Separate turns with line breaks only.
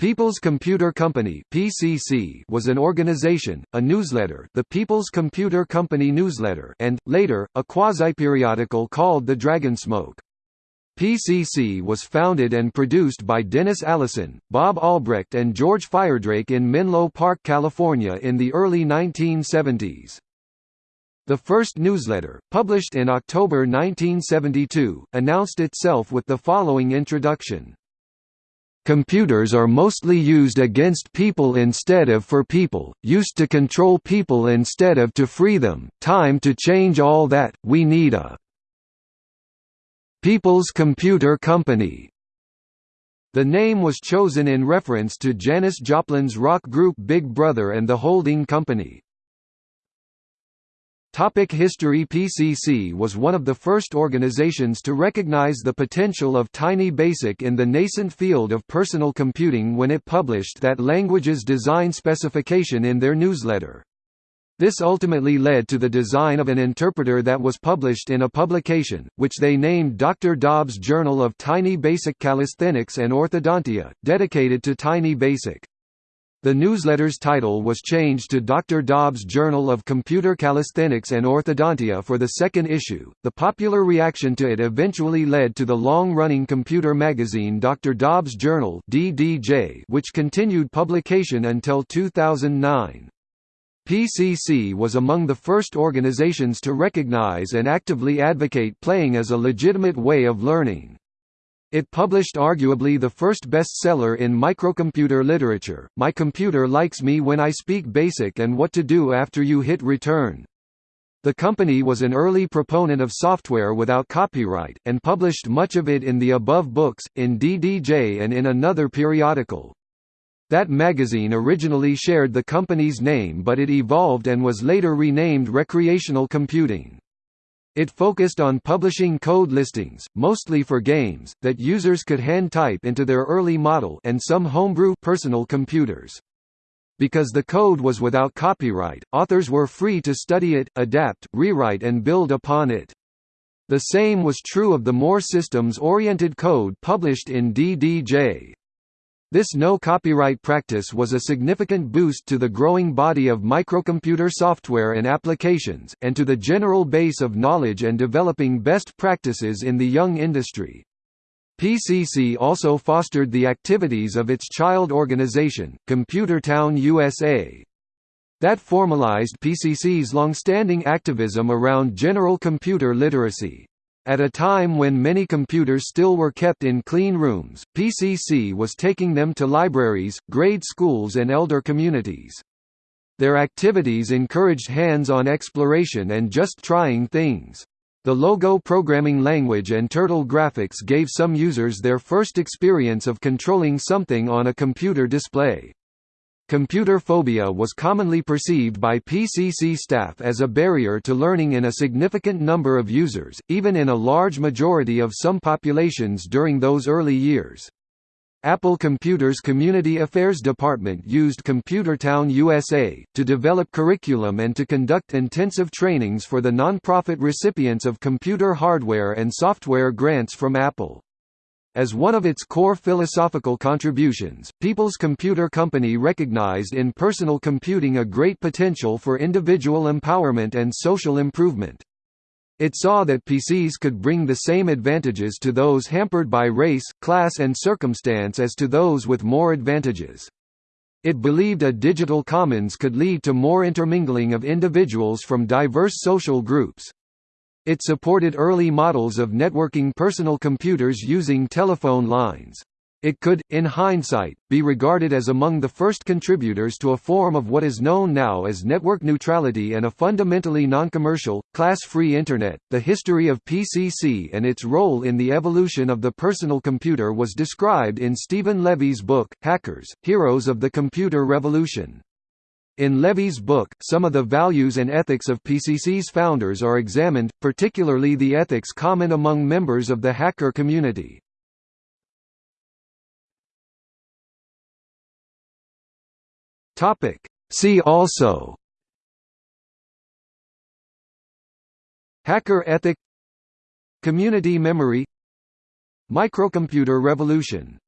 People's Computer Company (PCC) was an organization, a newsletter, the People's Computer Company newsletter, and later a quasi-periodical called The Dragonsmoke. PCC was founded and produced by Dennis Allison, Bob Albrecht and George Firedrake in Menlo Park, California in the early 1970s. The first newsletter, published in October 1972, announced itself with the following introduction. Computers are mostly used against people instead of for people, used to control people instead of to free them, time to change all that, we need a People's Computer Company. The name was chosen in reference to Janis Joplin's rock group Big Brother and the holding company. Topic history PCC was one of the first organizations to recognize the potential of Tiny Basic in the nascent field of personal computing when it published that language's design specification in their newsletter. This ultimately led to the design of an interpreter that was published in a publication, which they named Dr. Dobbs Journal of Tiny Basic Calisthenics and Orthodontia, dedicated to Tiny Basic. The newsletter's title was changed to Dr. Dobbs Journal of Computer Calisthenics and Orthodontia for the second issue. The popular reaction to it eventually led to the long-running computer magazine Dr. Dobbs Journal which continued publication until 2009. PCC was among the first organizations to recognize and actively advocate playing as a legitimate way of learning. It published arguably the first bestseller in microcomputer literature, My Computer Likes Me When I Speak Basic and What to Do After You Hit Return. The company was an early proponent of software without copyright, and published much of it in the above books, in DDJ and in another periodical. That magazine originally shared the company's name but it evolved and was later renamed Recreational Computing. It focused on publishing code listings, mostly for games, that users could hand-type into their early model and some homebrew personal computers. Because the code was without copyright, authors were free to study it, adapt, rewrite and build upon it. The same was true of the more systems-oriented code published in DDJ. This no-copyright practice was a significant boost to the growing body of microcomputer software and applications, and to the general base of knowledge and developing best practices in the young industry. PCC also fostered the activities of its child organization, Computertown USA. That formalized PCC's long-standing activism around general computer literacy. At a time when many computers still were kept in clean rooms, PCC was taking them to libraries, grade schools and elder communities. Their activities encouraged hands-on exploration and just trying things. The Logo programming language and Turtle graphics gave some users their first experience of controlling something on a computer display. Computer phobia was commonly perceived by PCC staff as a barrier to learning in a significant number of users, even in a large majority of some populations during those early years. Apple Computer's Community Affairs Department used Computertown USA, to develop curriculum and to conduct intensive trainings for the nonprofit recipients of computer hardware and software grants from Apple. As one of its core philosophical contributions, People's Computer Company recognized in personal computing a great potential for individual empowerment and social improvement. It saw that PCs could bring the same advantages to those hampered by race, class and circumstance as to those with more advantages. It believed a digital commons could lead to more intermingling of individuals from diverse social groups. It supported early models of networking personal computers using telephone lines. It could, in hindsight, be regarded as among the first contributors to a form of what is known now as network neutrality and a fundamentally non-commercial, class-free Internet. The history of PCC and its role in the evolution of the personal computer was described in Steven Levy's book, Hackers, Heroes of the Computer Revolution. In Levy's book, some of the values and ethics of PCC's founders are examined, particularly the ethics common among members of the hacker community. See also Hacker ethic Community memory Microcomputer revolution